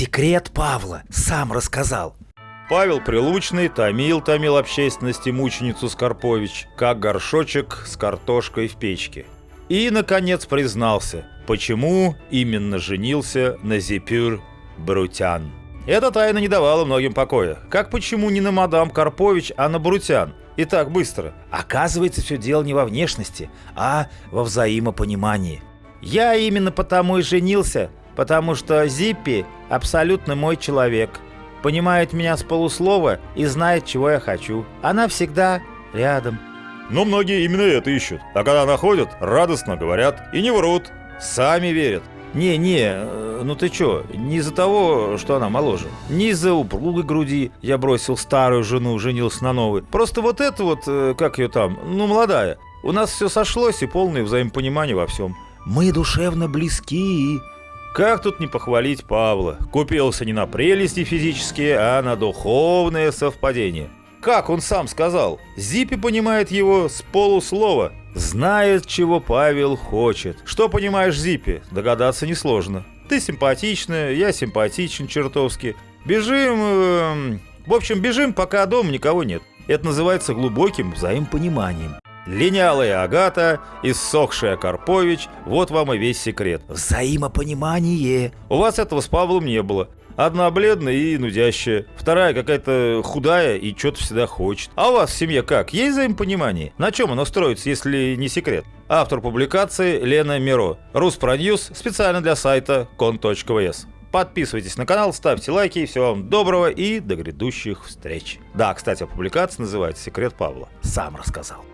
Секрет Павла сам рассказал. Павел Прилучный томил, томил общественности мученицу Скорпович, как горшочек с картошкой в печке. И, наконец, признался, почему именно женился на Зипюр Брутян. Эта тайна не давала многим покоя. Как почему не на мадам Карпович, а на Брутян? И так быстро. Оказывается, все дело не во внешности, а во взаимопонимании. Я именно потому и женился, потому что Зиппи абсолютно мой человек – понимает меня с полуслова и знает, чего я хочу. Она всегда рядом. Но многие именно это ищут. А когда находят, радостно говорят и не врут. Сами верят. Не-не, э, ну ты чё, не из-за того, что она моложе. Не из-за упругой груди я бросил старую жену, женился на новой. Просто вот это вот, э, как ее там, ну молодая. У нас все сошлось и полное взаимопонимание во всем. Мы душевно близки. Как тут не похвалить Павла? Купился не на прелести физические, а на духовное совпадение. Как он сам сказал, Зипи понимает его с полуслова. Знает, чего Павел хочет. Что понимаешь, Зипи? Догадаться несложно. Ты симпатичная, я симпатичен чертовски. Бежим... Э, в общем, бежим, пока дома никого нет. Это называется глубоким взаимопониманием. Линялая Агата, иссохшая Карпович, вот вам и весь секрет. Взаимопонимание. У вас этого с Павлом не было. Одна бледная и нудящая, вторая какая-то худая и что-то всегда хочет. А у вас в семье как? Есть взаимопонимание? На чем оно строится, если не секрет? Автор публикации Лена Миро. Руспроньюз специально для сайта кон.вс. Подписывайтесь на канал, ставьте лайки. Всего вам доброго и до грядущих встреч. Да, кстати, публикация называется «Секрет Павла». Сам рассказал.